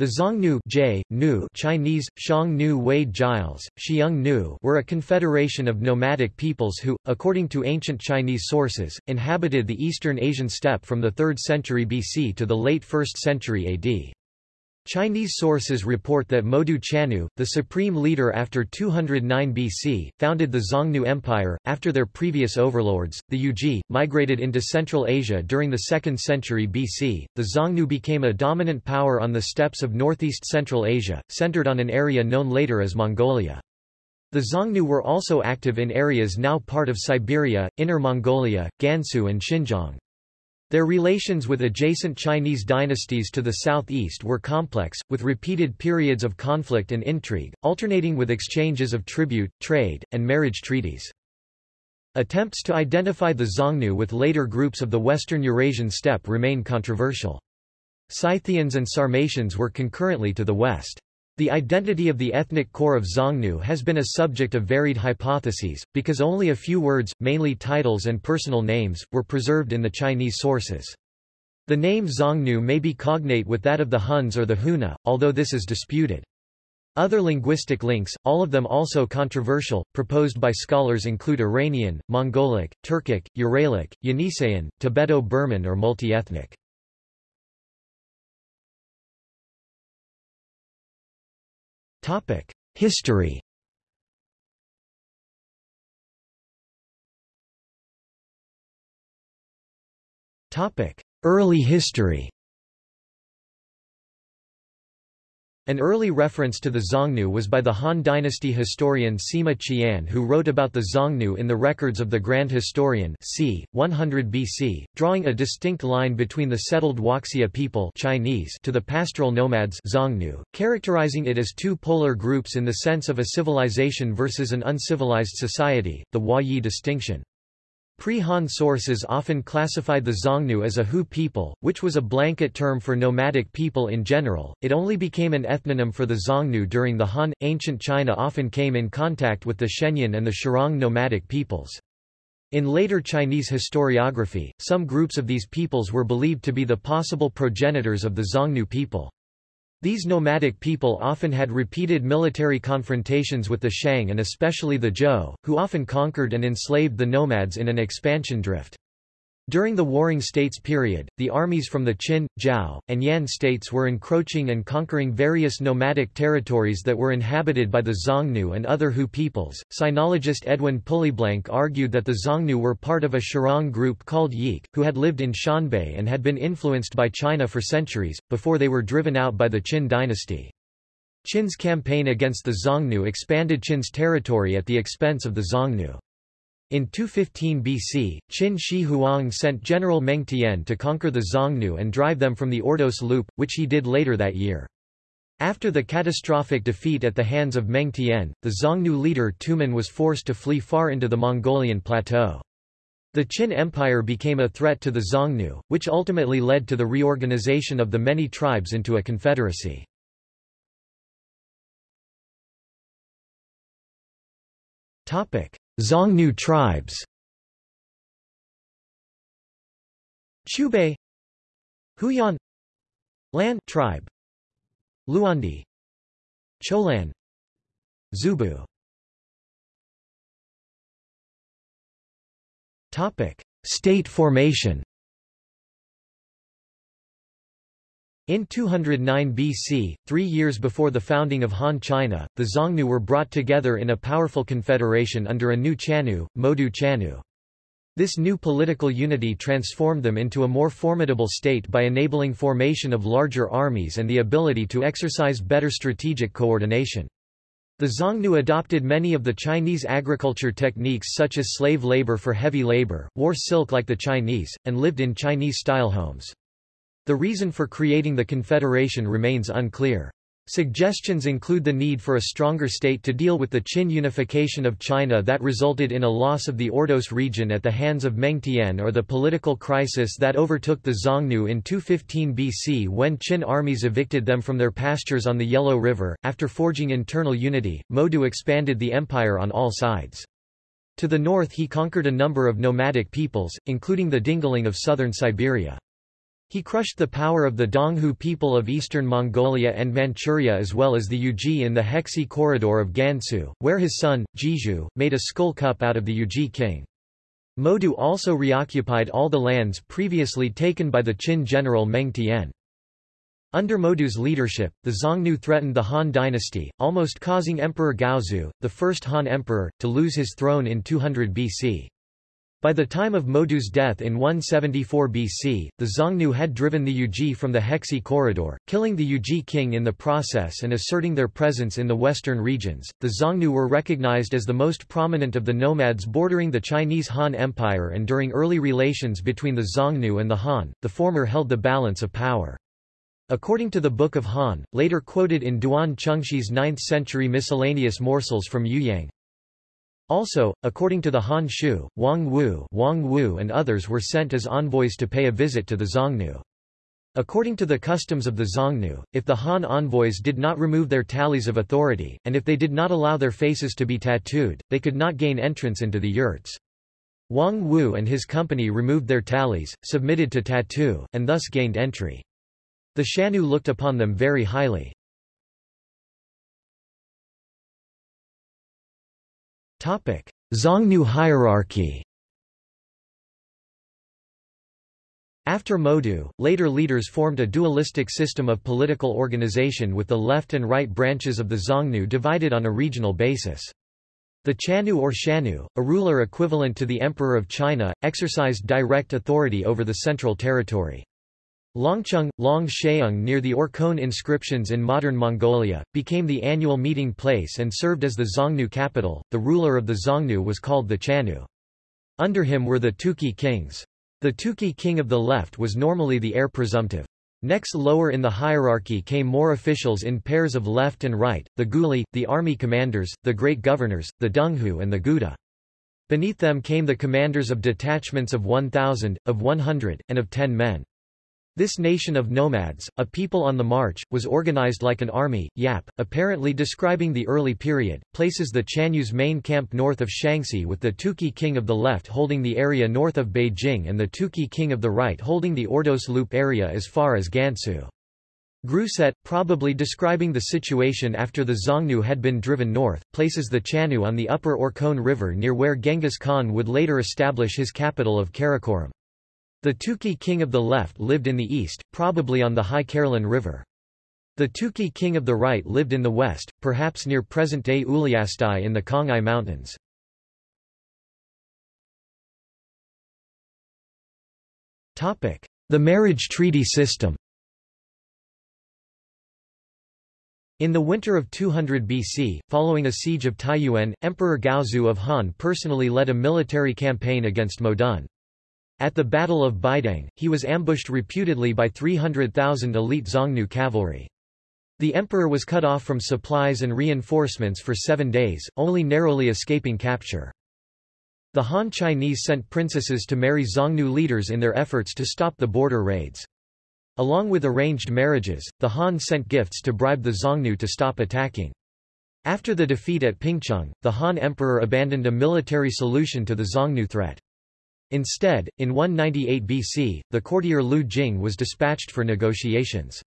The Xiongnu nu Chinese, Xiong Nu Wade-Giles, Xiong Nu were a confederation of nomadic peoples who, according to ancient Chinese sources, inhabited the eastern Asian steppe from the 3rd century BC to the late 1st century AD. Chinese sources report that Modu Chanyu, the supreme leader after 209 BC, founded the Xiongnu Empire. After their previous overlords, the Yuezhi, migrated into Central Asia during the 2nd century BC. The Xiongnu became a dominant power on the steppes of northeast Central Asia, centered on an area known later as Mongolia. The Xiongnu were also active in areas now part of Siberia, Inner Mongolia, Gansu and Xinjiang. Their relations with adjacent Chinese dynasties to the southeast were complex, with repeated periods of conflict and intrigue, alternating with exchanges of tribute, trade, and marriage treaties. Attempts to identify the Xiongnu with later groups of the western Eurasian steppe remain controversial. Scythians and Sarmatians were concurrently to the west. The identity of the ethnic core of Xiongnu has been a subject of varied hypotheses, because only a few words, mainly titles and personal names, were preserved in the Chinese sources. The name Xiongnu may be cognate with that of the Huns or the Huna, although this is disputed. Other linguistic links, all of them also controversial, proposed by scholars include Iranian, Mongolic, Turkic, Uralic, Yeniseian, Tibeto-Burman or multi-ethnic. History. Early history An early reference to the Xiongnu was by the Han Dynasty historian Sima Qian who wrote about the Xiongnu in the records of the Grand Historian c. 100 BC, drawing a distinct line between the settled Huaxia people Chinese to the pastoral nomads Xiongnu, characterizing it as two polar groups in the sense of a civilization versus an uncivilized society, the Hua-Yi distinction. Pre-Han sources often classified the Xiongnu as a Hu people, which was a blanket term for nomadic people in general. It only became an ethnonym for the Xiongnu during the Han. Ancient China often came in contact with the Xianyun and the Xirong nomadic peoples. In later Chinese historiography, some groups of these peoples were believed to be the possible progenitors of the Xiongnu people. These nomadic people often had repeated military confrontations with the Shang and especially the Zhou, who often conquered and enslaved the nomads in an expansion drift. During the Warring States period, the armies from the Qin, Zhao, and Yan states were encroaching and conquering various nomadic territories that were inhabited by the Xiongnu and other Hu peoples. Sinologist Edwin Pulleyblank argued that the Xiongnu were part of a Xirong group called Yik, who had lived in Shanbei and had been influenced by China for centuries, before they were driven out by the Qin dynasty. Qin's campaign against the Xiongnu expanded Qin's territory at the expense of the Xiongnu. In 215 BC, Qin Shi Huang sent General Meng Tian to conquer the Xiongnu and drive them from the Ordos Loop, which he did later that year. After the catastrophic defeat at the hands of Meng Tian, the Xiongnu leader Tumen was forced to flee far into the Mongolian plateau. The Qin Empire became a threat to the Xiongnu, which ultimately led to the reorganization of the many tribes into a confederacy. Xiongnu tribes. Chubei. Huyan. Lan tribe. Luandi. Cholan. Zubu. Topic. State formation In 209 BC, three years before the founding of Han China, the Xiongnu were brought together in a powerful confederation under a new Chanyu, Modu Chanyu. This new political unity transformed them into a more formidable state by enabling formation of larger armies and the ability to exercise better strategic coordination. The Xiongnu adopted many of the Chinese agriculture techniques such as slave labor for heavy labor, wore silk like the Chinese, and lived in Chinese-style homes. The reason for creating the confederation remains unclear. Suggestions include the need for a stronger state to deal with the Qin unification of China that resulted in a loss of the Ordos region at the hands of Meng Tian or the political crisis that overtook the Xiongnu in 215 BC when Qin armies evicted them from their pastures on the Yellow River. After forging internal unity, Modu expanded the empire on all sides. To the north he conquered a number of nomadic peoples, including the Dingling of southern Siberia. He crushed the power of the Donghu people of eastern Mongolia and Manchuria as well as the Yuezhi in the Hexi corridor of Gansu, where his son, Jizhu, made a skull cup out of the Yuezhi king. Modu also reoccupied all the lands previously taken by the Qin general Meng Tian. Under Modu's leadership, the Xiongnu threatened the Han dynasty, almost causing Emperor Gaozu, the first Han emperor, to lose his throne in 200 BC. By the time of Modu's death in 174 BC, the Xiongnu had driven the Yuezhi from the Hexi corridor, killing the Yuezhi king in the process and asserting their presence in the western regions. The Xiongnu were recognized as the most prominent of the nomads bordering the Chinese Han Empire and during early relations between the Xiongnu and the Han, the former held the balance of power. According to the Book of Han, later quoted in Duan Chengshi's 9th-century miscellaneous morsels from Youyang, also, according to the Han Shu, Wang Wu, Wang Wu and others were sent as envoys to pay a visit to the Xiongnu. According to the customs of the Xiongnu, if the Han envoys did not remove their tallies of authority, and if they did not allow their faces to be tattooed, they could not gain entrance into the yurts. Wang Wu and his company removed their tallies, submitted to tattoo, and thus gained entry. The Xiongnu looked upon them very highly. Xiongnu hierarchy After Modu, later leaders formed a dualistic system of political organization with the left and right branches of the Xiongnu divided on a regional basis. The Chanyu or Shanyu, a ruler equivalent to the Emperor of China, exercised direct authority over the central territory. Longcheng, Long Sheung near the Orkhon inscriptions in modern Mongolia, became the annual meeting place and served as the Xiongnu capital. The ruler of the Xiongnu was called the Chanyu. Under him were the Tuki kings. The Tuki king of the left was normally the heir presumptive. Next lower in the hierarchy came more officials in pairs of left and right, the Guli, the army commanders, the great governors, the Donghu and the Guda. Beneath them came the commanders of detachments of 1,000, of 100, and of 10 men. This nation of nomads, a people on the march, was organized like an army. Yap, apparently describing the early period, places the Chanyu's main camp north of Shaanxi with the Tuki king of the left holding the area north of Beijing and the Tuki king of the right holding the Ordos Loop area as far as Gansu. Grousset, probably describing the situation after the Xiongnu had been driven north, places the Chanyu on the upper Orkhon River near where Genghis Khan would later establish his capital of Karakorum. The Tuki king of the left lived in the east, probably on the High Kherlen River. The Tuki king of the right lived in the west, perhaps near present-day Uliastai in the Khangai Mountains. The marriage treaty system In the winter of 200 BC, following a siege of Taiyuan, Emperor Gaozu of Han personally led a military campaign against Modun. At the Battle of Baideng, he was ambushed reputedly by 300,000 elite Xiongnu cavalry. The emperor was cut off from supplies and reinforcements for seven days, only narrowly escaping capture. The Han Chinese sent princesses to marry Xiongnu leaders in their efforts to stop the border raids. Along with arranged marriages, the Han sent gifts to bribe the Xiongnu to stop attacking. After the defeat at Pingcheng, the Han emperor abandoned a military solution to the Xiongnu threat. Instead, in 198 BC, the courtier Lu Jing was dispatched for negotiations.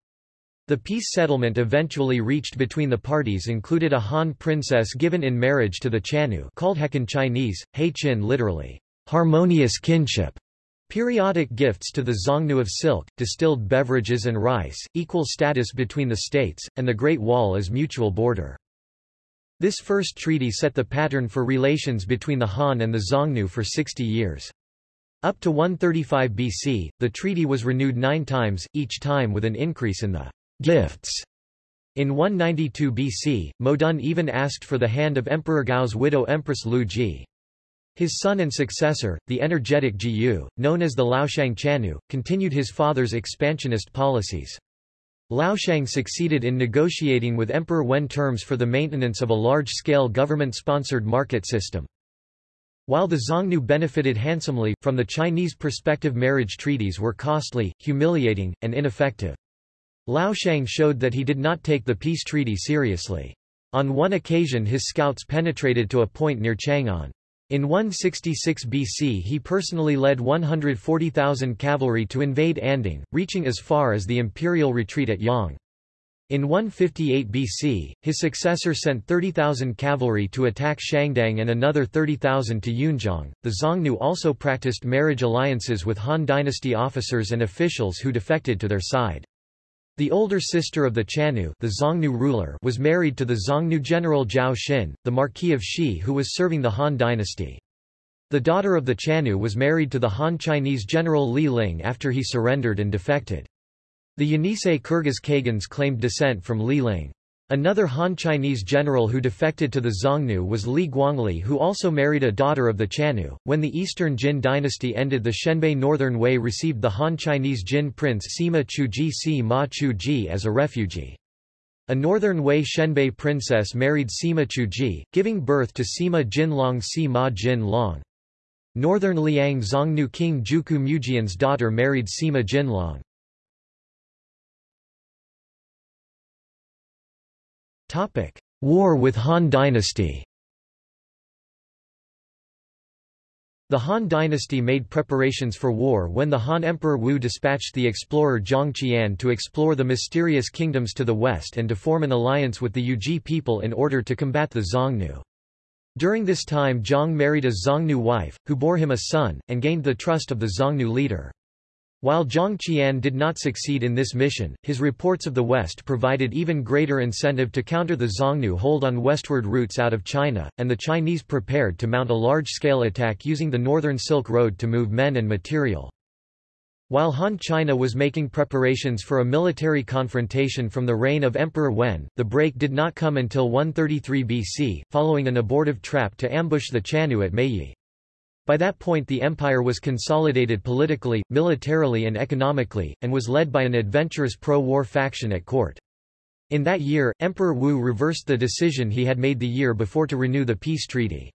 The peace settlement eventually reached between the parties included a Han princess given in marriage to the Chanyu called Heqin Chinese, He Qin literally, harmonious kinship, periodic gifts to the Xiongnu of silk, distilled beverages and rice, equal status between the states, and the Great Wall as mutual border. This first treaty set the pattern for relations between the Han and the Xiongnu for 60 years. Up to 135 BC, the treaty was renewed nine times, each time with an increase in the gifts. In 192 BC, Modun even asked for the hand of Emperor Gao's widow Empress Lu Ji. His son and successor, the energetic Jizhu, known as the Laoshang Chanyu, continued his father's expansionist policies. Laoshang succeeded in negotiating with Emperor Wen terms for the maintenance of a large-scale government-sponsored market system. While the Xiongnu benefited handsomely, from the Chinese perspective marriage treaties were costly, humiliating, and ineffective. Laoshang showed that he did not take the peace treaty seriously. On one occasion his scouts penetrated to a point near Chang'an. In 166 BC he personally led 140,000 cavalry to invade Anding, reaching as far as the imperial retreat at Yang. In 158 BC, his successor sent 30,000 cavalry to attack Shangdang and another 30,000 to Yunzhong. The Xiongnu also practiced marriage alliances with Han dynasty officers and officials who defected to their side. The older sister of the Chanyu the Xiongnu ruler was married to the Xiongnu general Zhao Xin, the Marquis of Shi who was serving the Han dynasty. The daughter of the Chanyu was married to the Han Chinese general Li Ling after he surrendered and defected. The Yenisei Kyrgyz Khagans claimed descent from Li Ling. Another Han Chinese general who defected to the Xiongnu was Li Guangli who also married a daughter of the Chanyu. When the Eastern Jin dynasty ended the Xianbei Northern Wei received the Han Chinese Jin prince Sima Chuji Si Ma Chuji as a refugee. A northern Wei Xianbei princess married Sima Chuji, giving birth to Sima Jinlong Si Ma Jin Long. Northern Liang Xiongnu king Juku Mujian's daughter married Sima Jinlong. War with Han dynasty The Han dynasty made preparations for war when the Han Emperor Wu dispatched the explorer Zhang Qian to explore the mysterious kingdoms to the west and to form an alliance with the Yuezhi people in order to combat the Xiongnu. During this time Zhang married a Xiongnu wife, who bore him a son, and gained the trust of the Xiongnu leader. While Zhang Qian did not succeed in this mission, his reports of the West provided even greater incentive to counter the Xiongnu hold on westward routes out of China, and the Chinese prepared to mount a large-scale attack using the Northern Silk Road to move men and material. While Han China was making preparations for a military confrontation from the reign of Emperor Wen, the break did not come until 133 BC, following an abortive trap to ambush the Chanyu at Mayi. By that point the empire was consolidated politically, militarily and economically, and was led by an adventurous pro-war faction at court. In that year, Emperor Wu reversed the decision he had made the year before to renew the peace treaty.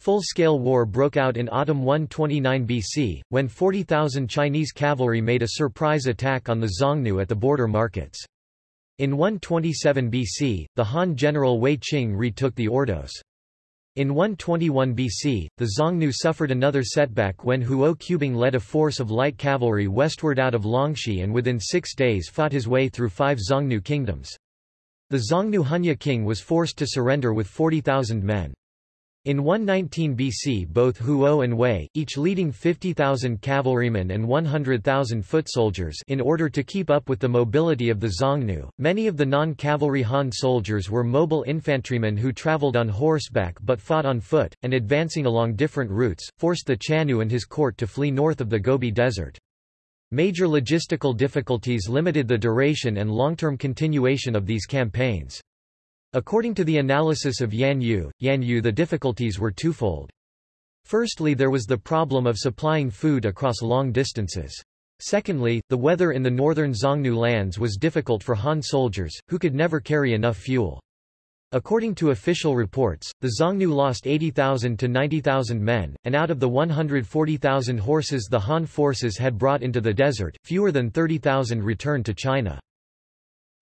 Full-scale war broke out in autumn 129 BC, when 40,000 Chinese cavalry made a surprise attack on the Xiongnu at the border markets. In 127 BC, the Han general Wei Qing retook the Ordos. In 121 BC, the Xiongnu suffered another setback when Huo Qubing led a force of light cavalry westward out of Longxi and within six days fought his way through five Xiongnu kingdoms. The Xiongnu Hunya king was forced to surrender with 40,000 men. In 119 BC both Huo and Wei, each leading 50,000 cavalrymen and 100,000 foot soldiers in order to keep up with the mobility of the Xiongnu. Many of the non-cavalry Han soldiers were mobile infantrymen who traveled on horseback but fought on foot, and advancing along different routes, forced the Chanyu and his court to flee north of the Gobi Desert. Major logistical difficulties limited the duration and long-term continuation of these campaigns. According to the analysis of Yan Yu, Yan Yu the difficulties were twofold. Firstly there was the problem of supplying food across long distances. Secondly, the weather in the northern Xiongnu lands was difficult for Han soldiers, who could never carry enough fuel. According to official reports, the Xiongnu lost 80,000 to 90,000 men, and out of the 140,000 horses the Han forces had brought into the desert, fewer than 30,000 returned to China.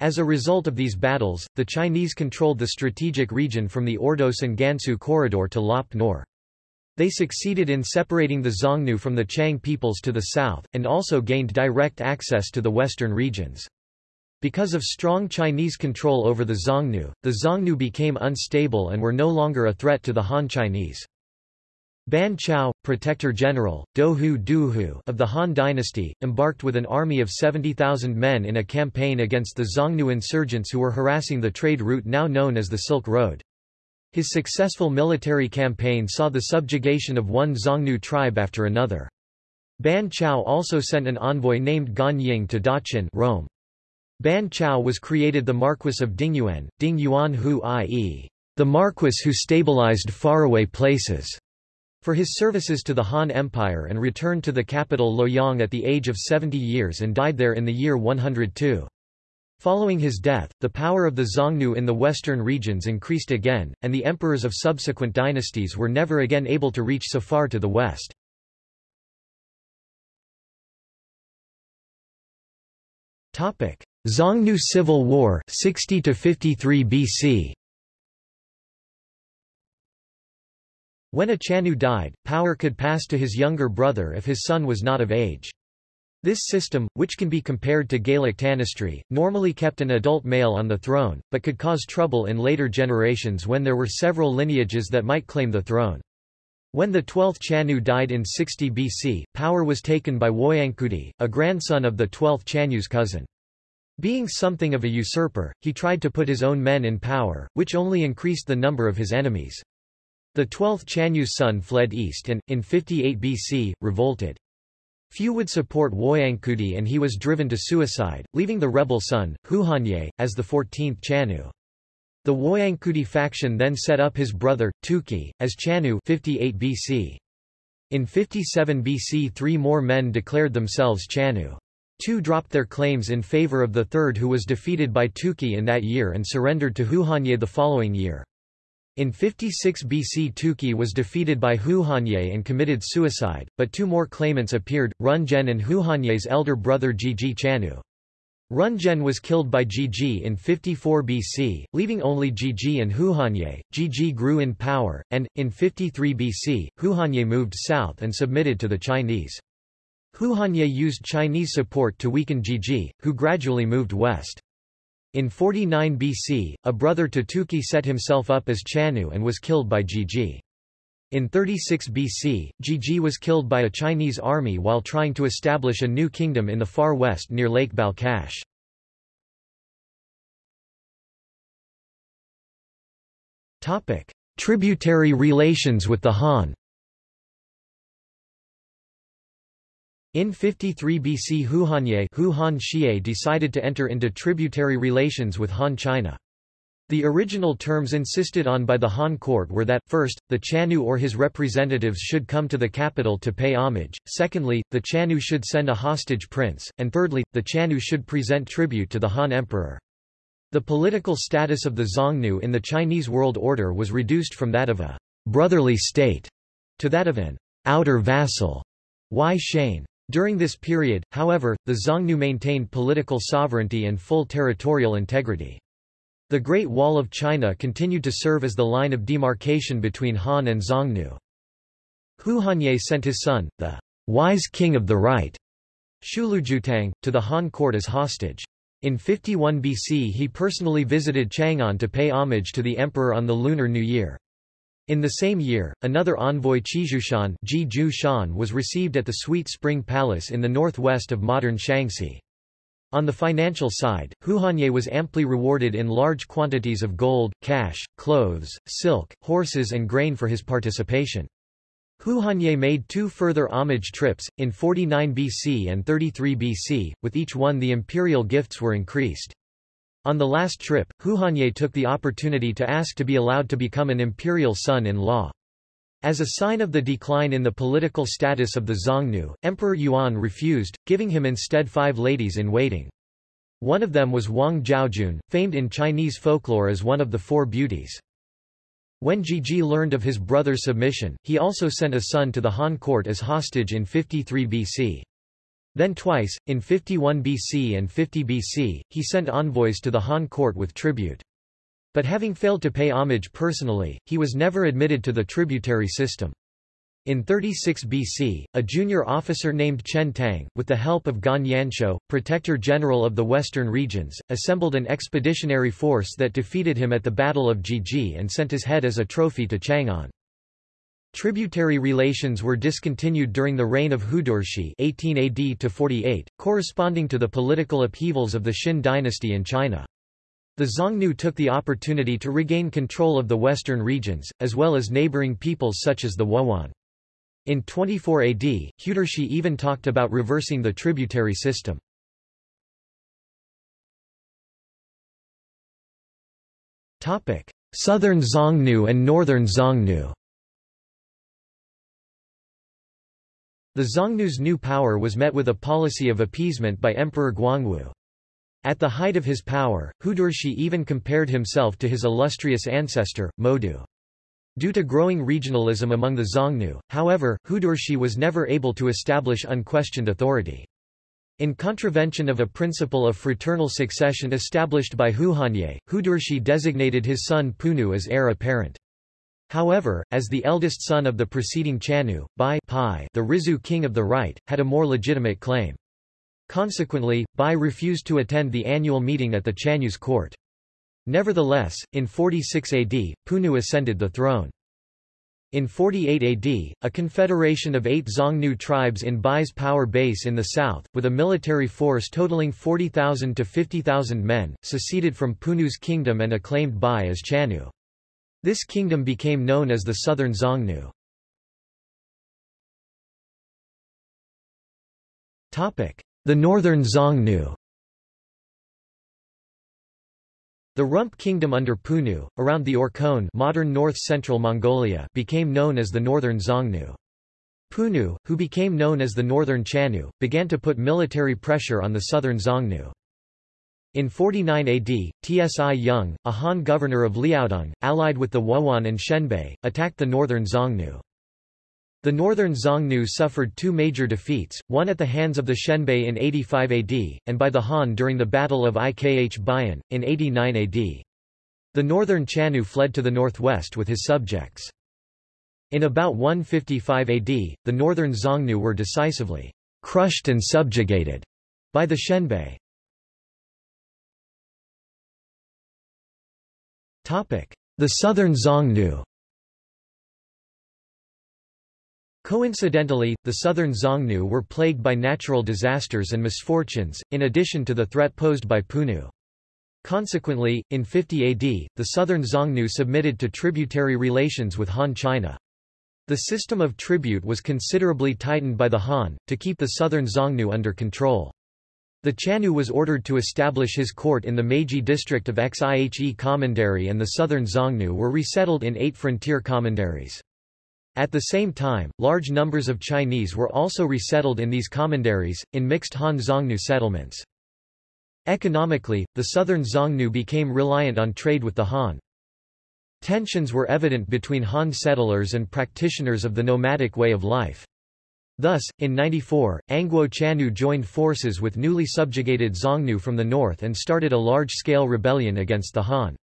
As a result of these battles, the Chinese controlled the strategic region from the Ordos and Gansu corridor to Lop Nor. They succeeded in separating the Xiongnu from the Qiang peoples to the south, and also gained direct access to the western regions. Because of strong Chinese control over the Xiongnu, the Xiongnu became unstable and were no longer a threat to the Han Chinese. Ban Chao, Protector General, Dohu Duhu of the Han dynasty, embarked with an army of 70,000 men in a campaign against the Xiongnu insurgents who were harassing the trade route now known as the Silk Road. His successful military campaign saw the subjugation of one Xiongnu tribe after another. Ban Chao also sent an envoy named Gan Ying to Daqin Rome. Ban Chao was created the Marquis of Dingyuan, Ding Yuan Hu i.e., the Marquis who stabilized faraway places for his services to the Han Empire and returned to the capital Luoyang at the age of 70 years and died there in the year 102. Following his death, the power of the Xiongnu in the western regions increased again, and the emperors of subsequent dynasties were never again able to reach so far to the west. Xiongnu Civil War 60 to 53 BC When a Chanyu died, power could pass to his younger brother if his son was not of age. This system, which can be compared to Gaelic tanistry, normally kept an adult male on the throne, but could cause trouble in later generations when there were several lineages that might claim the throne. When the 12th Chanyu died in 60 BC, power was taken by Woyankudi, a grandson of the 12th Chanyu's cousin. Being something of a usurper, he tried to put his own men in power, which only increased the number of his enemies. The 12th Chanyu's son fled east and, in 58 BC, revolted. Few would support Woyankudi and he was driven to suicide, leaving the rebel son, Huhanye, as the 14th Chanyu. The Woyankudi faction then set up his brother, Tuki, as Chanyu 58 BC. In 57 BC three more men declared themselves Chanyu. Two dropped their claims in favor of the third who was defeated by Tuki in that year and surrendered to Huhanye the following year. In 56 BC Tuki was defeated by Hu Huhanye and committed suicide, but two more claimants appeared, Runzhen and Hu Huhanye's elder brother Zhizhi Chanyu. Runzhen was killed by Zhizhi in 54 BC, leaving only Zhizhi and Hu Huhanye. Zhizhi grew in power, and, in 53 BC, Hu Huhanye moved south and submitted to the Chinese. Hu Huhanye used Chinese support to weaken Zhizhi, who gradually moved west. In 49 BC, a brother to Tuki set himself up as Chanyu and was killed by Zhizhi. In 36 BC, Zhizhi was killed by a Chinese army while trying to establish a new kingdom in the far west near Lake Balkhash. Tributary relations with the Han In 53 BC Huhanye Hu Han Xie decided to enter into tributary relations with Han China. The original terms insisted on by the Han court were that, first, the Chanyu or his representatives should come to the capital to pay homage, secondly, the Chanyu should send a hostage prince, and thirdly, the Chanyu should present tribute to the Han emperor. The political status of the Xiongnu in the Chinese world order was reduced from that of a brotherly state to that of an outer vassal. Wei Shane. During this period, however, the Xiongnu maintained political sovereignty and full territorial integrity. The Great Wall of China continued to serve as the line of demarcation between Han and Xiongnu. Huhanye sent his son, the wise king of the right, Shulujutang, to the Han court as hostage. In 51 BC he personally visited Chang'an to pay homage to the emperor on the Lunar New Year. In the same year, another envoy Qizhushan was received at the Sweet Spring Palace in the northwest of modern Shaanxi. On the financial side, Huhanye was amply rewarded in large quantities of gold, cash, clothes, silk, horses and grain for his participation. Huhanye made two further homage trips, in 49 BC and 33 BC, with each one the imperial gifts were increased. On the last trip, Huhanye took the opportunity to ask to be allowed to become an imperial son-in-law. As a sign of the decline in the political status of the Xiongnu, Emperor Yuan refused, giving him instead five ladies-in-waiting. One of them was Wang Zhaojun, famed in Chinese folklore as one of the four beauties. When Zhizhi learned of his brother's submission, he also sent a son to the Han court as hostage in 53 BC. Then twice, in 51 BC and 50 BC, he sent envoys to the Han court with tribute. But having failed to pay homage personally, he was never admitted to the tributary system. In 36 BC, a junior officer named Chen Tang, with the help of Gan Yanshou, protector general of the western regions, assembled an expeditionary force that defeated him at the Battle of Zhizhi and sent his head as a trophy to Chang'an. Tributary relations were discontinued during the reign of Hudurshi 18 AD to 48, corresponding to the political upheavals of the Xin dynasty in China. The Xiongnu took the opportunity to regain control of the western regions, as well as neighboring peoples such as the Wuhuan. In 24 AD, Hudurshi even talked about reversing the tributary system. Southern Xiongnu and Northern Xiongnu The Xiongnu's new power was met with a policy of appeasement by Emperor Guangwu. At the height of his power, Hudurshi even compared himself to his illustrious ancestor, Modu. Due to growing regionalism among the Xiongnu, however, Hudurshi was never able to establish unquestioned authority. In contravention of a principle of fraternal succession established by Huhanye, Hudurshi designated his son Punu as heir apparent. However, as the eldest son of the preceding Chanyu, Bai Pai, the Rizhu king of the right, had a more legitimate claim. Consequently, Bai refused to attend the annual meeting at the Chanyu's court. Nevertheless, in 46 AD, Punu ascended the throne. In 48 AD, a confederation of eight Xiongnu tribes in Bai's power base in the south, with a military force totaling 40,000 to 50,000 men, seceded from Punu's kingdom and acclaimed Bai as Chanyu. This kingdom became known as the Southern Xiongnu. The Northern Xiongnu The Rump Kingdom under Punu, around the Orkhon modern north-central Mongolia became known as the Northern Xiongnu. Punu, who became known as the Northern Chanyu, began to put military pressure on the southern Xiongnu. In 49 AD, Tsi Yung, a Han governor of Liaodong, allied with the Wuhuan and Xianbei, attacked the northern Xiongnu. The northern Xiongnu suffered two major defeats, one at the hands of the Xianbei in 85 AD, and by the Han during the Battle of Ikh Bayan, in 89 AD. The northern Chanyu fled to the northwest with his subjects. In about 155 AD, the northern Xiongnu were decisively crushed and subjugated by the Xianbei. The southern Xiongnu Coincidentally, the southern Xiongnu were plagued by natural disasters and misfortunes, in addition to the threat posed by Punu. Consequently, in 50 AD, the southern Xiongnu submitted to tributary relations with Han China. The system of tribute was considerably tightened by the Han, to keep the southern Xiongnu under control. The Chanyu was ordered to establish his court in the Meiji district of Xihe Commandery and the southern Xiongnu were resettled in eight frontier commanderies. At the same time, large numbers of Chinese were also resettled in these commanderies, in mixed Han-Xiongnu settlements. Economically, the southern Xiongnu became reliant on trade with the Han. Tensions were evident between Han settlers and practitioners of the nomadic way of life. Thus, in 94, Angguo Chanyu joined forces with newly subjugated Xiongnu from the north and started a large-scale rebellion against the Han.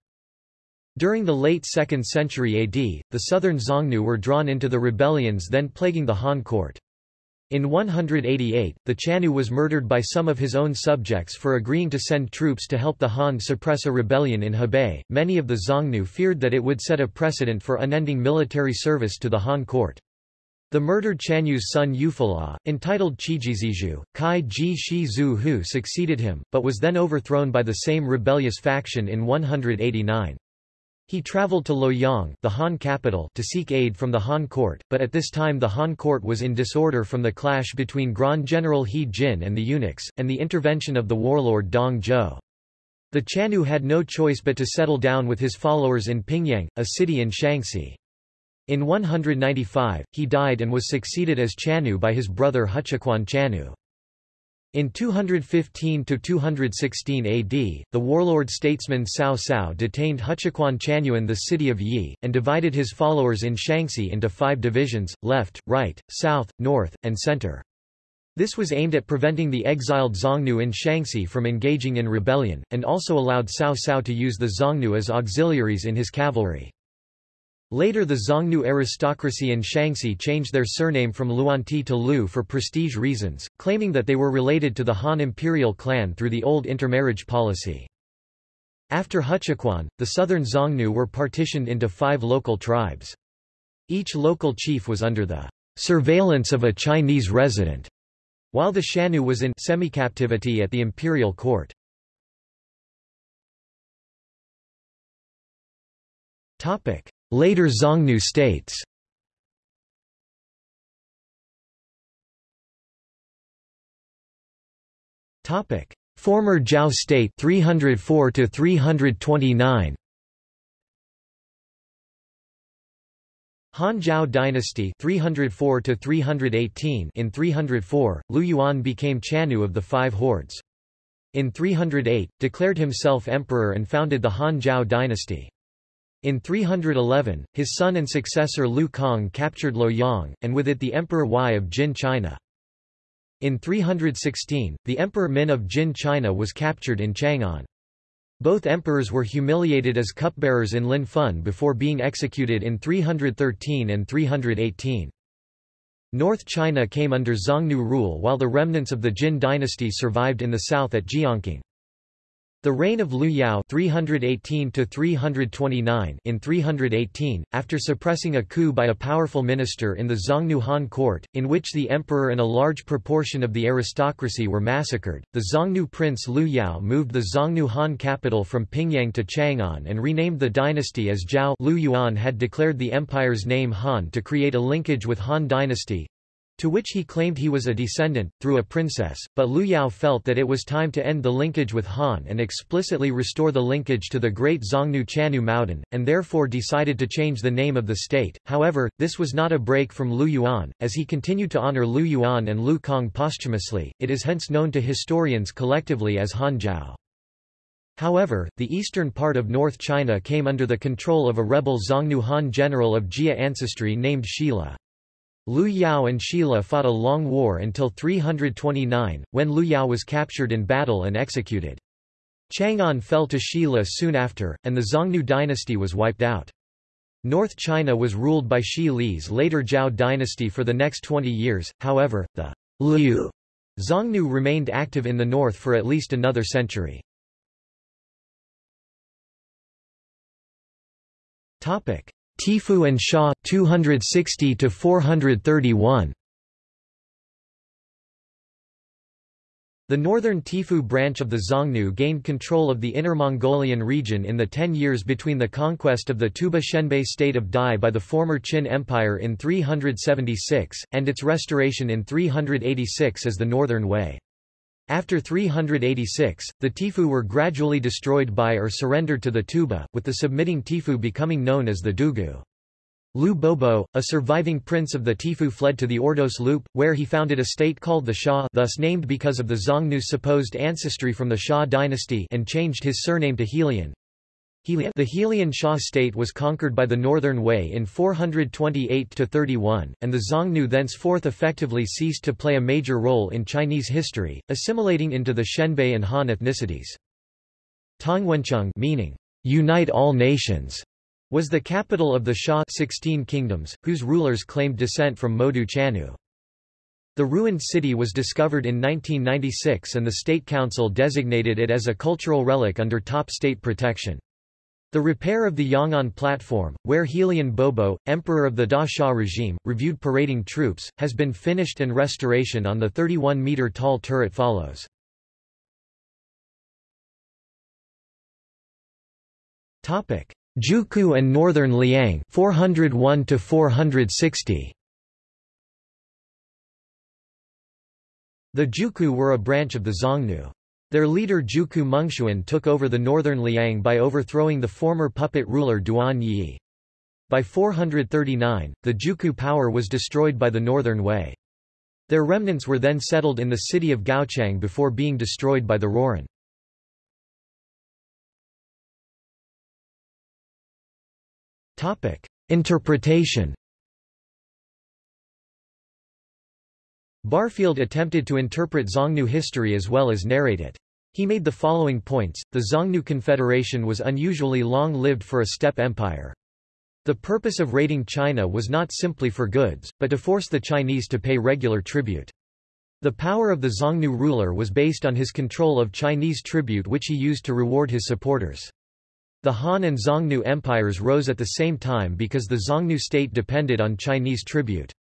During the late 2nd century AD, the southern Xiongnu were drawn into the rebellions then plaguing the Han court. In 188, the Chanyu was murdered by some of his own subjects for agreeing to send troops to help the Han suppress a rebellion in Hebei. Many of the Xiongnu feared that it would set a precedent for unending military service to the Han court. The murdered Chanyu's son Yufala, entitled Chijiziju, Kai Ji Shi Hu succeeded him, but was then overthrown by the same rebellious faction in 189. He traveled to Luoyang the Han capital to seek aid from the Han court, but at this time the Han court was in disorder from the clash between Grand General He Jin and the eunuchs, and the intervention of the warlord Dong Zhuo. The Chanyu had no choice but to settle down with his followers in Pingyang, a city in Shaanxi. In 195, he died and was succeeded as Chanyu by his brother Huchuquan Chanyu. In 215–216 AD, the warlord statesman Cao Cao detained Huchuquan Chanyuan the city of Yi, and divided his followers in Shaanxi into five divisions, left, right, south, north, and center. This was aimed at preventing the exiled Xiongnu in Shaanxi from engaging in rebellion, and also allowed Cao Cao to use the Xiongnu as auxiliaries in his cavalry. Later the Xiongnu aristocracy in Shaanxi changed their surname from Luandi to Lu for prestige reasons, claiming that they were related to the Han imperial clan through the old intermarriage policy. After Huchuquan, the southern Xiongnu were partitioned into five local tribes. Each local chief was under the surveillance of a Chinese resident, while the Shanyu was in semi-captivity at the imperial court. Topic: Later Xiongnu states Topic: Former Zhao state 304 to 329. Han Zhao dynasty 304 to 318 in 304 Liu Yuan became Chanyu of the five hordes. In 308 declared himself emperor and founded the Han Zhao dynasty. In 311, his son and successor Lu Kang captured Luoyang, and with it the Emperor Yi of Jin China. In 316, the Emperor Min of Jin China was captured in Chang'an. Both emperors were humiliated as cupbearers in Linfen before being executed in 313 and 318. North China came under Xiongnu rule while the remnants of the Jin dynasty survived in the south at Jiankang. The reign of Liu Yao 318 in 318, after suppressing a coup by a powerful minister in the Xiongnu Han court, in which the emperor and a large proportion of the aristocracy were massacred, the Xiongnu prince Liu Yao moved the Xiongnu Han capital from Pingyang to Chang'an and renamed the dynasty as Zhao. Liu Yuan had declared the empire's name Han to create a linkage with Han dynasty, to which he claimed he was a descendant, through a princess, but Liu Yao felt that it was time to end the linkage with Han and explicitly restore the linkage to the great Xiongnu Chanyu Maodan, and therefore decided to change the name of the state. However, this was not a break from Liu Yuan, as he continued to honor Liu Yuan and Liu Cong posthumously, it is hence known to historians collectively as Han Zhao. However, the eastern part of North China came under the control of a rebel Xiongnu Han general of Jia ancestry named Shi Le. Liu Yao and Shi Le fought a long war until 329, when Liu Yao was captured in battle and executed. Chang'an fell to Shi Le soon after, and the Xiongnu dynasty was wiped out. North China was ruled by Shi Le's later Zhao dynasty for the next 20 years, however, the Liu Xiongnu remained active in the north for at least another century. Tiefu and Xia 260 to 431 The northern Tiefu branch of the Xiongnu gained control of the Inner Mongolian region in the ten years between the conquest of the Tuoba Xianbei state of Dai by the former Qin Empire in 376, and its restoration in 386 as the Northern Wei. After 386, the Tiefu were gradually destroyed by or surrendered to the Tuoba, with the submitting Tiefu becoming known as the Dugu. Liu Bobo, a surviving prince of the Tiefu fled to the Ordos Loop, where he founded a state called the Shah thus named because of the Xiongnu's supposed ancestry from the Shah dynasty and changed his surname to Helian. Helian. The Helian Xia state was conquered by the Northern Wei in 428–31, and the Xiongnu thenceforth effectively ceased to play a major role in Chinese history, assimilating into the Xianbei and Han ethnicities. Tongwancheng meaning, unite all nations, was the capital of the Xia 16 kingdoms, whose rulers claimed descent from Modu Chanyu. The ruined city was discovered in 1996 and the State Council designated it as a cultural relic under top state protection. The repair of the Yang'an platform, where Helian Bobo, emperor of the Da Xia regime, reviewed parading troops, has been finished and restoration on the 31-meter tall turret follows. Juku and Northern Liang 401 to 460 The Juku were a branch of the Xiongnu. Their leader Juku Mengxuan took over the northern Liang by overthrowing the former puppet ruler Duan Yi. By 439, the Juku power was destroyed by the northern Wei. Their remnants were then settled in the city of Gaochang before being destroyed by the Rouran. Interpretation Barfield attempted to interpret Xiongnu history as well as narrate it. He made the following points, the Xiongnu Confederation was unusually long-lived for a steppe empire. The purpose of raiding China was not simply for goods, but to force the Chinese to pay regular tribute. The power of the Xiongnu ruler was based on his control of Chinese tribute which he used to reward his supporters. The Han and Xiongnu empires rose at the same time because the Xiongnu state depended on Chinese tribute.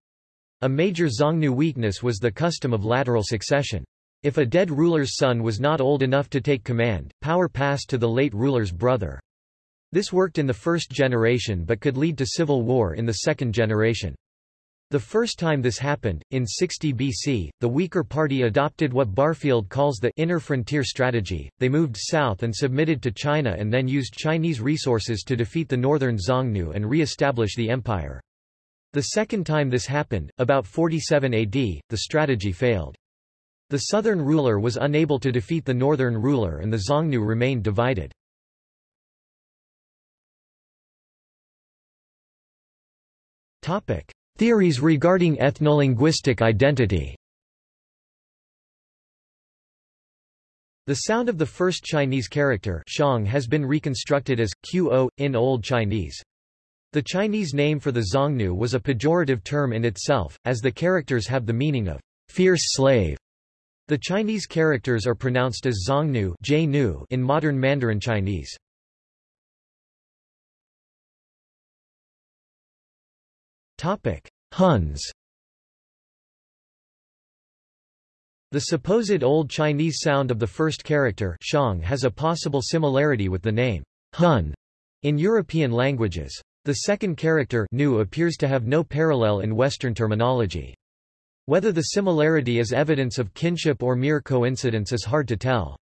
A major Xiongnu weakness was the custom of lateral succession. If a dead ruler's son was not old enough to take command, power passed to the late ruler's brother. This worked in the first generation but could lead to civil war in the second generation. The first time this happened, in 60 BC, the weaker party adopted what Barfield calls the inner frontier strategy. They moved south and submitted to China and then used Chinese resources to defeat the northern Xiongnu and re-establish the empire. The second time this happened, about 47 AD, the strategy failed. The southern ruler was unable to defeat the northern ruler and the Xiongnu remained divided. Theories regarding ethnolinguistic identity The sound of the first Chinese character shang has been reconstructed as qo in Old Chinese. The Chinese name for the Xiongnu was a pejorative term in itself, as the characters have the meaning of fierce slave. The Chinese characters are pronounced as Xiongnu in modern Mandarin Chinese. Huns The supposed Old Chinese sound of the first character shang has a possible similarity with the name Hun in European languages. The second character nu appears to have no parallel in Western terminology. Whether the similarity is evidence of kinship or mere coincidence is hard to tell.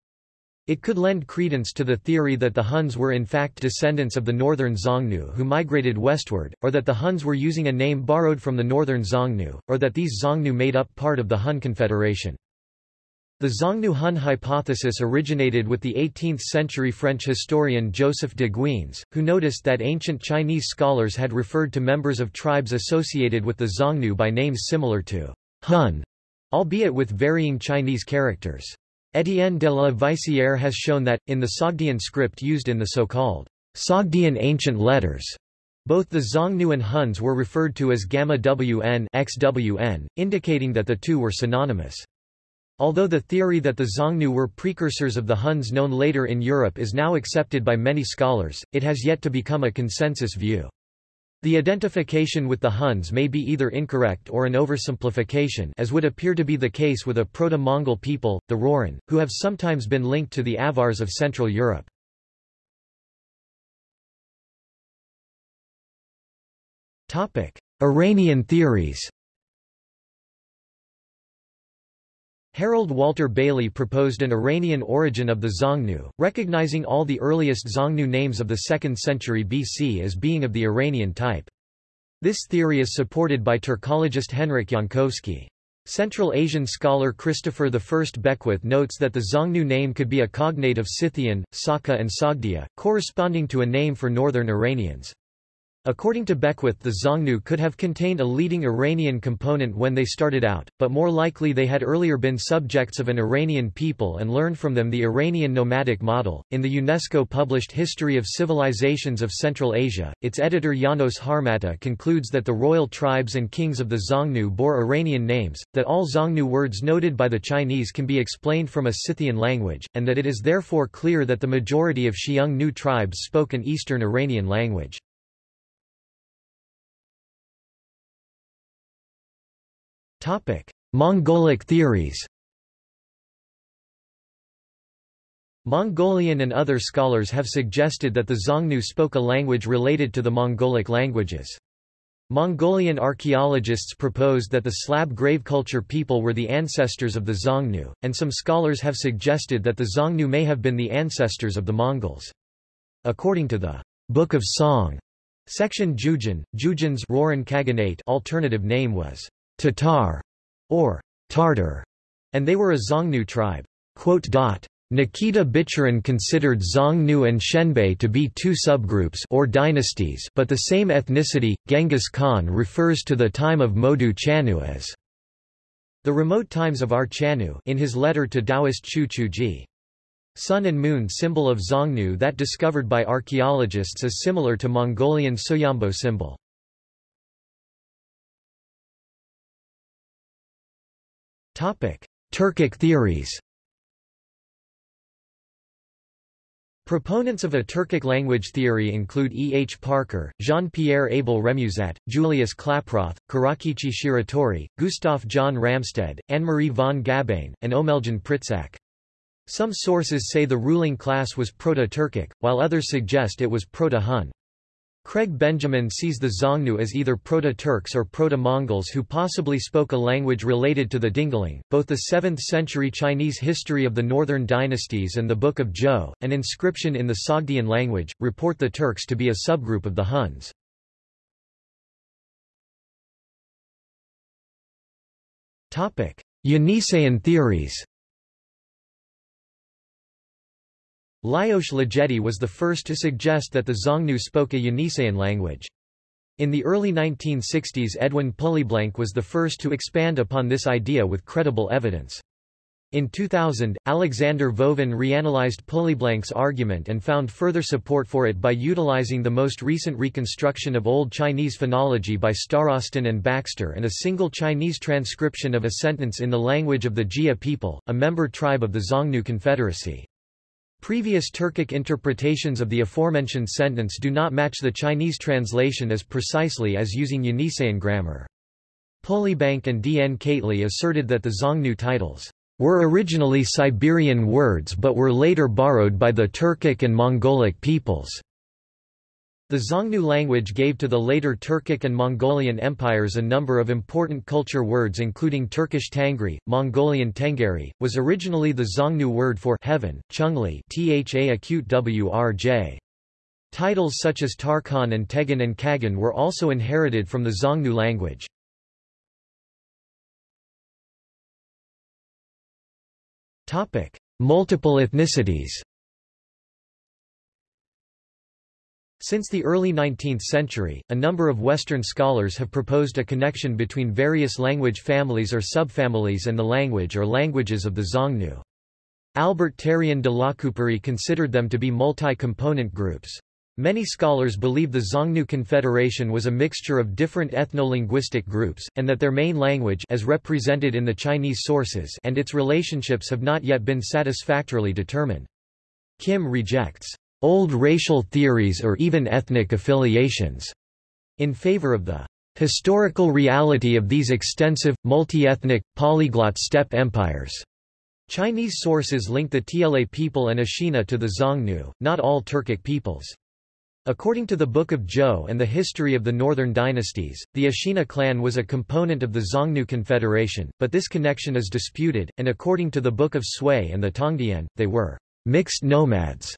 It could lend credence to the theory that the Huns were in fact descendants of the northern Xiongnu who migrated westward, or that the Huns were using a name borrowed from the northern Xiongnu, or that these Xiongnu made up part of the Hun Confederation. The Xiongnu-Hun hypothesis originated with the 18th-century French historian Joseph de Guines, who noticed that ancient Chinese scholars had referred to members of tribes associated with the Xiongnu by names similar to Hun, albeit with varying Chinese characters. Étienne de la Vaissière has shown that, in the Sogdian script used in the so-called Sogdian ancient letters, both the Xiongnu and Huns were referred to as Gamma WN XWN, indicating that the two were synonymous. Although the theory that the Xiongnu were precursors of the Huns known later in Europe is now accepted by many scholars, it has yet to become a consensus view. The identification with the Huns may be either incorrect or an oversimplification as would appear to be the case with a proto-Mongol people, the Rouran, who have sometimes been linked to the Avars of Central Europe. Iranian theories Harold Walter Bailey proposed an Iranian origin of the Xiongnu, recognizing all the earliest Xiongnu names of the 2nd century BC as being of the Iranian type. This theory is supported by Turkologist Henrik Jankowski. Central Asian scholar Christopher I Beckwith notes that the Xiongnu name could be a cognate of Scythian, Saka and Sogdia, corresponding to a name for northern Iranians. According to Beckwith the Xiongnu could have contained a leading Iranian component when they started out, but more likely they had earlier been subjects of an Iranian people and learned from them the Iranian nomadic model. In the UNESCO published History of Civilizations of Central Asia, its editor Janos Harmata concludes that the royal tribes and kings of the Xiongnu bore Iranian names, that all Xiongnu words noted by the Chinese can be explained from a Scythian language, and that it is therefore clear that the majority of Xiongnu tribes spoke an Eastern Iranian language. Topic: Mongolic theories. Mongolian and other scholars have suggested that the Xiongnu spoke a language related to the Mongolic languages. Mongolian archaeologists proposed that the Slab grave culture people were the ancestors of the Xiongnu, and some scholars have suggested that the Xiongnu may have been the ancestors of the Mongols. According to the Book of Song, section Jujin, Jujin's Rouran Khaganate alternative name was Tatar, or Tartar, and they were a Xiongnu tribe. Nikita Bichurin considered Xiongnu and Xianbei to be two subgroups or dynasties but the same ethnicity. Genghis Khan refers to the time of Modu Chanyu as the remote times of our Chanyu in his letter to Taoist Qiu Chuji. Sun and moon symbol of Xiongnu that discovered by archaeologists is similar to Mongolian Soyombo symbol. Turkic theories Proponents of a Turkic language theory include E. H. Parker, Jean-Pierre Abel Remusat, Julius Klaproth, Kurakichi Shiratori, Gustav John Ramstedt, Anne-Marie von Gabain, and Omeljan Pritsak. Some sources say the ruling class was Proto-Turkic, while others suggest it was Proto-Hun. Craig Benjamin sees the Xiongnu as either Proto-Turks or Proto-Mongols who possibly spoke a language related to the Dingling. Both the 7th-century Chinese history of the northern dynasties and the Book of Zhou, an inscription in the Sogdian language, report the Turks to be a subgroup of the Huns. Yeniseian theories Lajos Ligeti was the first to suggest that the Xiongnu spoke a Yeniseian language. In the early 1960s Edwin Pulleyblank was the first to expand upon this idea with credible evidence. In 2000, Alexander Vovin reanalyzed Pulleyblank's argument and found further support for it by utilizing the most recent reconstruction of Old Chinese phonology by Starostin and Baxter and a single Chinese transcription of a sentence in the language of the Jie people, a member tribe of the Xiongnu Confederacy. Previous Turkic interpretations of the aforementioned sentence do not match the Chinese translation as precisely as using Yeniseian grammar. Pulleyblank and D. N. Keightley asserted that the Xiongnu titles were originally Siberian words but were later borrowed by the Turkic and Mongolic peoples. The Xiongnu language gave to the later Turkic and Mongolian empires a number of important culture words including Turkish Tangri, Mongolian Tengeri, was originally the Xiongnu word for heaven, Chungli wrj. Titles such as Tarkhan and Tegan and Kagan were also inherited from the Xiongnu language. Multiple ethnicities Since the early 19th century, a number of Western scholars have proposed a connection between various language families or subfamilies and the language or languages of the Xiongnu. Albert Terrien de Lacouperie considered them to be multi-component groups. Many scholars believe the Xiongnu Confederation was a mixture of different ethno-linguistic groups, and that their main language as represented in the Chinese sources and its relationships have not yet been satisfactorily determined. Kim rejects old racial theories or even ethnic affiliations in favor of the historical reality of these extensive, multi-ethnic, polyglot steppe empires. Chinese sources link the Tiele people and Ashina to the Xiongnu, not all Turkic peoples. According to the Book of Zhou and the history of the northern dynasties, the Ashina clan was a component of the Xiongnu Confederation, but this connection is disputed, and according to the Book of Sui and the Tongdian, they were mixed nomads.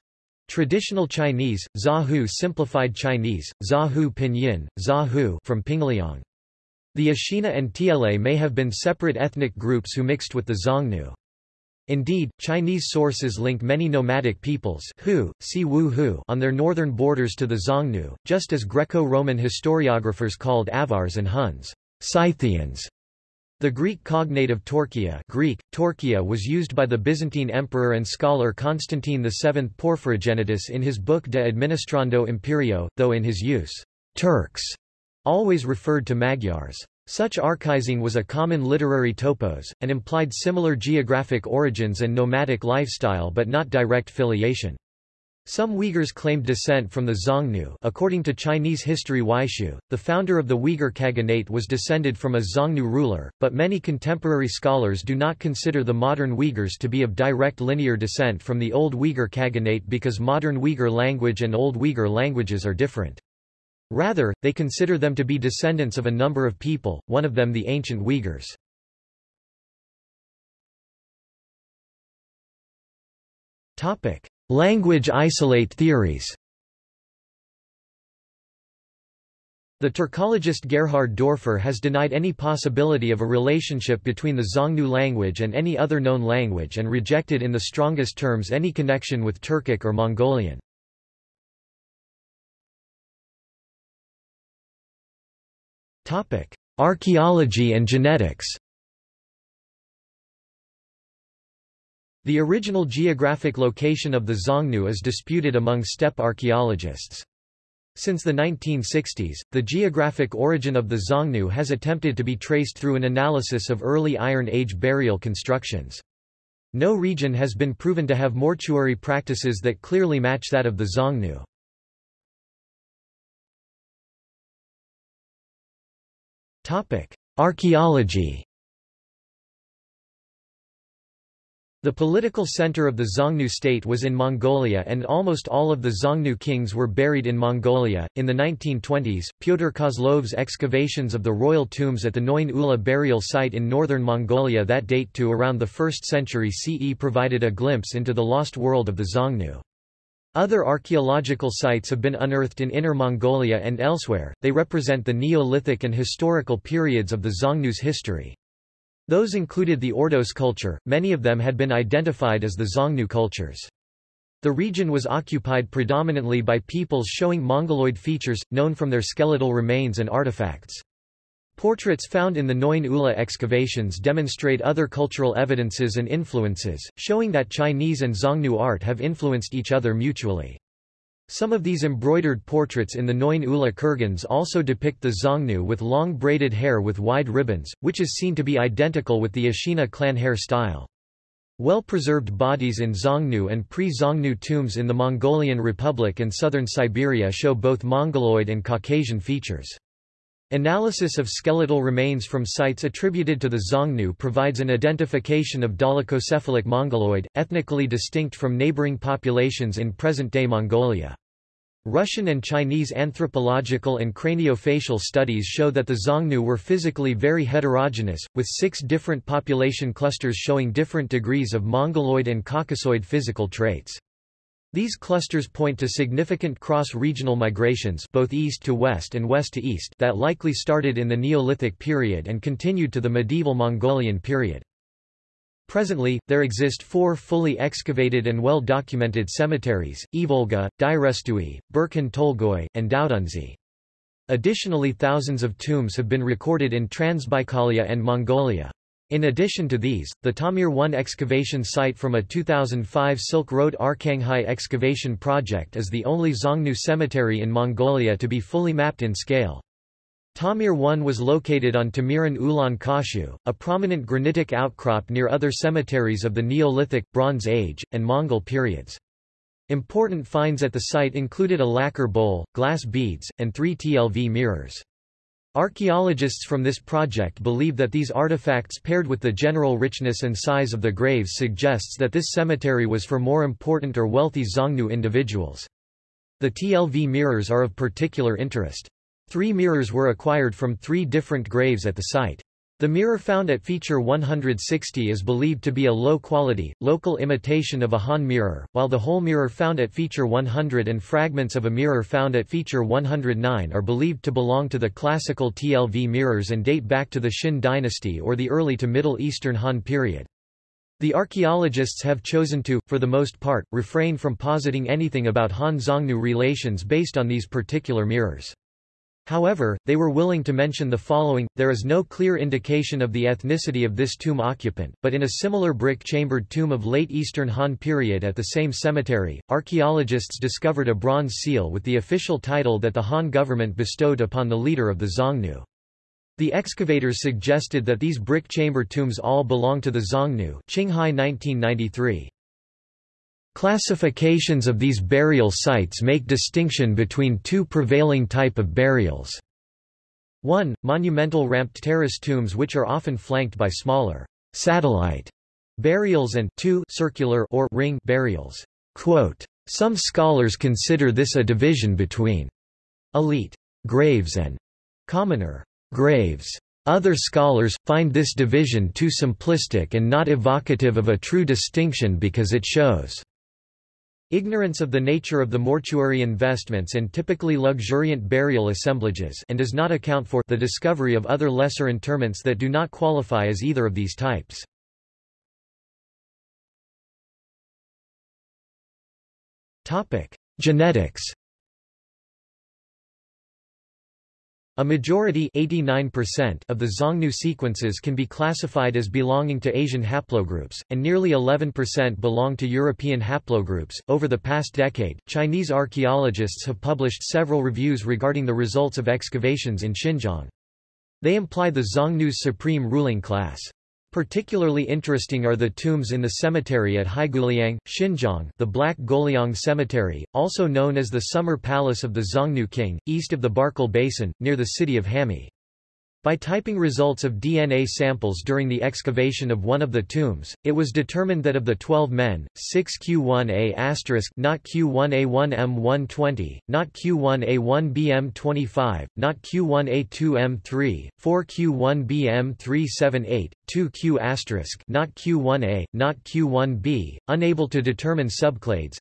Traditional Chinese, Zahu simplified Chinese, Zahu pinyin, Zahu from Pingliang. The Ashina and Tiele may have been separate ethnic groups who mixed with the Xiongnu. Indeed, Chinese sources link many nomadic peoples Hu, si Wu Hu on their northern borders to the Xiongnu, just as Greco-Roman historiographers called Avars and Huns Scythians. The Greek cognate of Torquia Greek, Torquia was used by the Byzantine emperor and scholar Constantine VII Porphyrogenitus in his book De Administrando Imperio, though in his use, Turks always referred to Magyars. Such archaizing was a common literary topos, and implied similar geographic origins and nomadic lifestyle but not direct filiation. Some Uyghurs claimed descent from the Xiongnu according to Chinese history Weishu, the founder of the Uyghur Khaganate was descended from a Xiongnu ruler, but many contemporary scholars do not consider the modern Uyghurs to be of direct linear descent from the Old Uyghur Khaganate because modern Uyghur language and Old Uyghur languages are different. Rather, they consider them to be descendants of a number of people, one of them the ancient Uyghurs. Language isolate theories The Turkologist Gerhard Doerfer has denied any possibility of a relationship between the Xiongnu language and any other known language and rejected in the strongest terms any connection with Turkic or Mongolian. Archaeology and genetics The original geographic location of the Xiongnu is disputed among steppe archaeologists. Since the 1960s, the geographic origin of the Xiongnu has attempted to be traced through an analysis of early Iron Age burial constructions. No region has been proven to have mortuary practices that clearly match that of the Xiongnu. Archaeology The political center of the Xiongnu state was in Mongolia and almost all of the Xiongnu kings were buried in Mongolia. In the 1920s, Pyotr Kozlov's excavations of the royal tombs at the Noin Ula burial site in northern Mongolia that date to around the 1st century CE provided a glimpse into the lost world of the Xiongnu. Other archaeological sites have been unearthed in Inner Mongolia and elsewhere, they represent the Neolithic and historical periods of the Xiongnu's history. Those included the Ordos culture, many of them had been identified as the Xiongnu cultures. The region was occupied predominantly by peoples showing Mongoloid features, known from their skeletal remains and artifacts. Portraits found in the Noin Ula excavations demonstrate other cultural evidences and influences, showing that Chinese and Xiongnu art have influenced each other mutually. Some of these embroidered portraits in the Noin Ula kurgans also depict the Xiongnu with long braided hair with wide ribbons, which is seen to be identical with the Ashina clan hair style. Well-preserved bodies in Xiongnu and pre-Xiongnu tombs in the Mongolian Republic and southern Siberia show both Mongoloid and Caucasian features. Analysis of skeletal remains from sites attributed to the Xiongnu provides an identification of dolichocephalic Mongoloid, ethnically distinct from neighboring populations in present-day Mongolia. Russian and Chinese anthropological and craniofacial studies show that the Xiongnu were physically very heterogeneous, with six different population clusters showing different degrees of Mongoloid and Caucasoid physical traits. These clusters point to significant cross-regional migrations both east to west and west to east that likely started in the Neolithic period and continued to the medieval Mongolian period. Presently, there exist four fully excavated and well-documented cemeteries, Ivolga, Dyrestui, Burkhan Tolgoi, and Daodunzi. Additionally thousands of tombs have been recorded in Transbaikalia and Mongolia. In addition to these, the Tamir 1 excavation site from a 2005 Silk Road Arkhangai excavation project is the only Xiongnu cemetery in Mongolia to be fully mapped in scale. Tamir 1 was located on Tamiran Ulan Kashu, a prominent granitic outcrop near other cemeteries of the Neolithic, Bronze Age, and Mongol periods. Important finds at the site included a lacquer bowl, glass beads, and three TLV mirrors. Archaeologists from this project believe that these artifacts paired with the general richness and size of the graves suggests that this cemetery was for more important or wealthy Xiongnu individuals. The TLV mirrors are of particular interest. Three mirrors were acquired from three different graves at the site. The mirror found at feature 160 is believed to be a low-quality, local imitation of a Han mirror, while the whole mirror found at feature 100 and fragments of a mirror found at feature 109 are believed to belong to the classical TLV mirrors and date back to the Xin dynasty or the early to Middle Eastern Han period. The archaeologists have chosen to, for the most part, refrain from positing anything about Han-Xiongnu relations based on these particular mirrors. However, they were willing to mention the following, there is no clear indication of the ethnicity of this tomb occupant, but in a similar brick-chambered tomb of late Eastern Han period at the same cemetery, archaeologists discovered a bronze seal with the official title that the Han government bestowed upon the leader of the Xiongnu. The excavators suggested that these brick chamber tombs all belong to the Xiongnu Qinghai 1993. Classifications of these burial sites make distinction between two prevailing type of burials. 1. Monumental ramped terrace tombs which are often flanked by smaller satellite burials and 2. circular or ring burials. Quote, Some scholars consider this a division between elite graves and commoner graves. Other scholars, find this division too simplistic and not evocative of a true distinction because it shows Ignorance of the nature of the mortuary investments and typically luxuriant burial assemblages and does not account for the discovery of other lesser interments that do not qualify as either of these types. Genetics A majority of the Xiongnu sequences can be classified as belonging to Asian haplogroups, and nearly 11% belong to European haplogroups. Over the past decade, Chinese archaeologists have published several reviews regarding the results of excavations in Xinjiang. They imply the Xiongnu's supreme ruling class. Particularly interesting are the tombs in the cemetery at Heigouliang, Xinjiang the Black Goliang Cemetery, also known as the Summer Palace of the Xiongnu King, east of the Barkol Basin, near the city of Hami. By typing results of DNA samples during the excavation of one of the tombs, it was determined that of the 12 men, 6 Q1A*, not Q1A1M120, not Q1A1BM25, not Q1A2M3, 4 Q1BM378, 2 Q*, not Q1A, not Q1B, unable to determine subclades,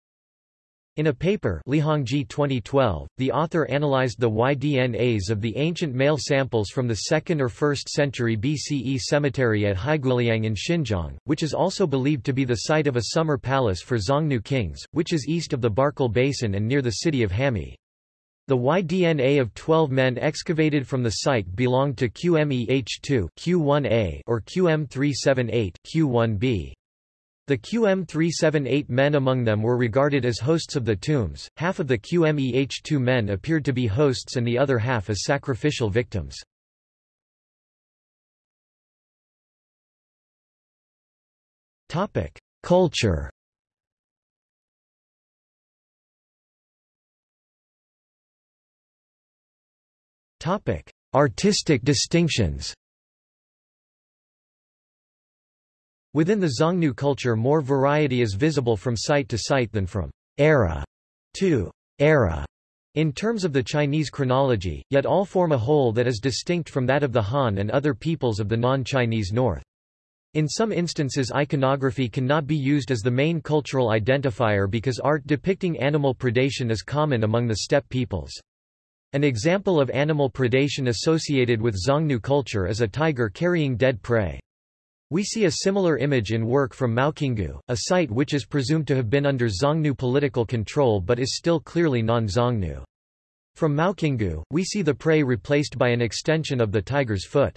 in a paper Lihongji 2012, the author analyzed the Y-DNAs of the ancient male samples from the 2nd or 1st century BCE cemetery at Heigouliang in Xinjiang, which is also believed to be the site of a summer palace for Xiongnu kings, which is east of the Barkol Basin and near the city of Hami. The Y-DNA of 12 men excavated from the site belonged to QMEH2 Q1A or QM378 Q1B. The QM378 men among them were regarded as hosts of the tombs, half of the QMEH2 men appeared to be hosts and the other half as sacrificial victims. Culture Artistic distinctions Within the Xiongnu culture more variety is visible from site to site than from era to era in terms of the Chinese chronology, yet all form a whole that is distinct from that of the Han and other peoples of the non-Chinese north. In some instances iconography cannot be used as the main cultural identifier because art depicting animal predation is common among the steppe peoples. An example of animal predation associated with Xiongnu culture is a tiger carrying dead prey. We see a similar image in work from Maoqinggou, a site which is presumed to have been under Xiongnu political control but is still clearly non-Xiongnu. From Maoqinggou, we see the prey replaced by an extension of the tiger's foot.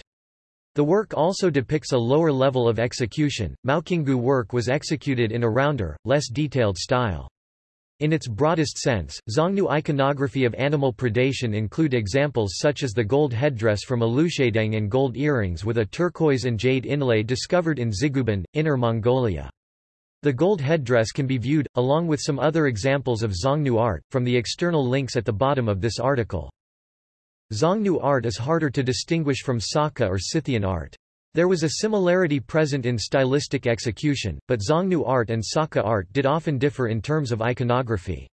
The work also depicts a lower level of execution. Maoqinggou work was executed in a rounder, less detailed style. In its broadest sense, Xiongnu iconography of animal predation include examples such as the gold headdress from Aluchaideng and gold earrings with a turquoise and jade inlay discovered in Ziguban, Inner Mongolia. The gold headdress can be viewed, along with some other examples of Xiongnu art, from the external links at the bottom of this article. Xiongnu art is harder to distinguish from Saka or Scythian art. There was a similarity present in stylistic execution, but Xiongnu art and Saka art did often differ in terms of iconography.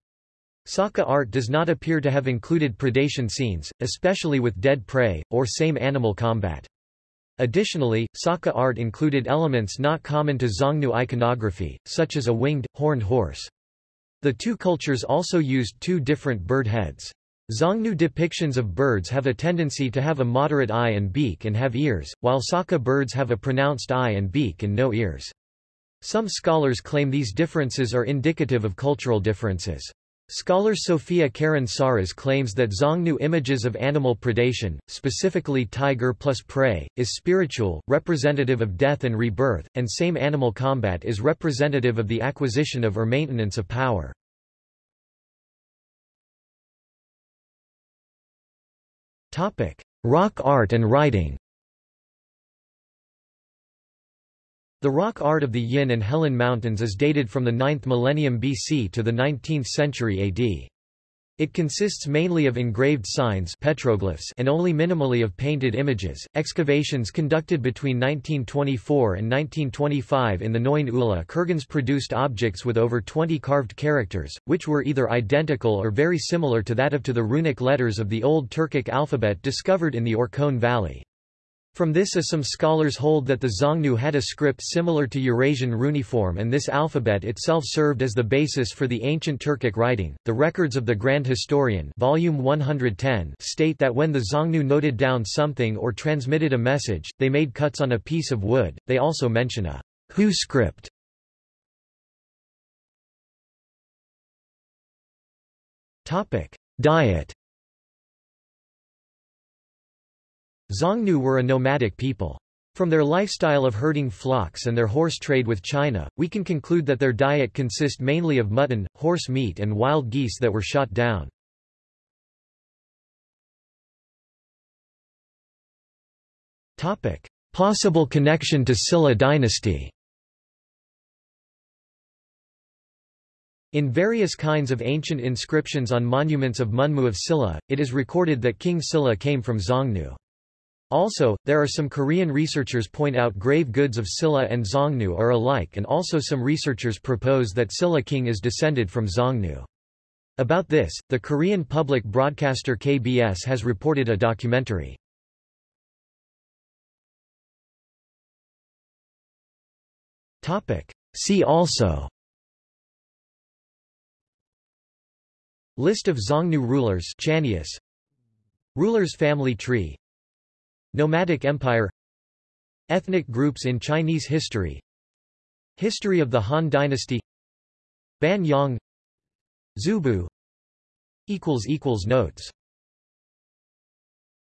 Saka art does not appear to have included predation scenes, especially with dead prey, or same animal combat. Additionally, Saka art included elements not common to Xiongnu iconography, such as a winged, horned horse. The two cultures also used two different bird heads. Xiongnu depictions of birds have a tendency to have a moderate eye and beak and have ears, while Saka birds have a pronounced eye and beak and no ears. Some scholars claim these differences are indicative of cultural differences. Scholar Sophia Karen Psarras claims that Xiongnu images of animal predation, specifically tiger plus prey, is spiritual, representative of death and rebirth, and same animal combat is representative of the acquisition of or maintenance of power. Topic: Rock art and writing. The rock art of the Yin and Helan Mountains is dated from the 9th millennium BC to the 19th century AD. It consists mainly of engraved signs petroglyphs and only minimally of painted images. Excavations conducted between 1924 and 1925 in the Noin Ula kurgans produced objects with over 20 carved characters, which were either identical or very similar to that of to the runic letters of the Old Turkic alphabet discovered in the Orkhon Valley. From this as some scholars hold that the Xiongnu had a script similar to Eurasian runiform and this alphabet itself served as the basis for the ancient Turkic writing. The records of the Grand Historian volume 110 state that when the Xiongnu noted down something or transmitted a message, they made cuts on a piece of wood. They also mention a hu script. Topic: Diet Xiongnu were a nomadic people. From their lifestyle of herding flocks and their horse trade with China, we can conclude that their diet consist mainly of mutton, horse meat and wild geese that were shot down. Possible connection to Silla dynasty In various kinds of ancient inscriptions on monuments of Munmu of Silla, it is recorded that King Silla came from Xiongnu. Also, there are some Korean researchers point out grave goods of Silla and Xiongnu are alike and also some researchers propose that Silla king is descended from Xiongnu. About this, the Korean public broadcaster KBS has reported a documentary. See also List of Xiongnu rulers Chanius Rulers family tree Nomadic Empire Ethnic groups in Chinese history History of the Han Dynasty Ban Yang Zubu Notes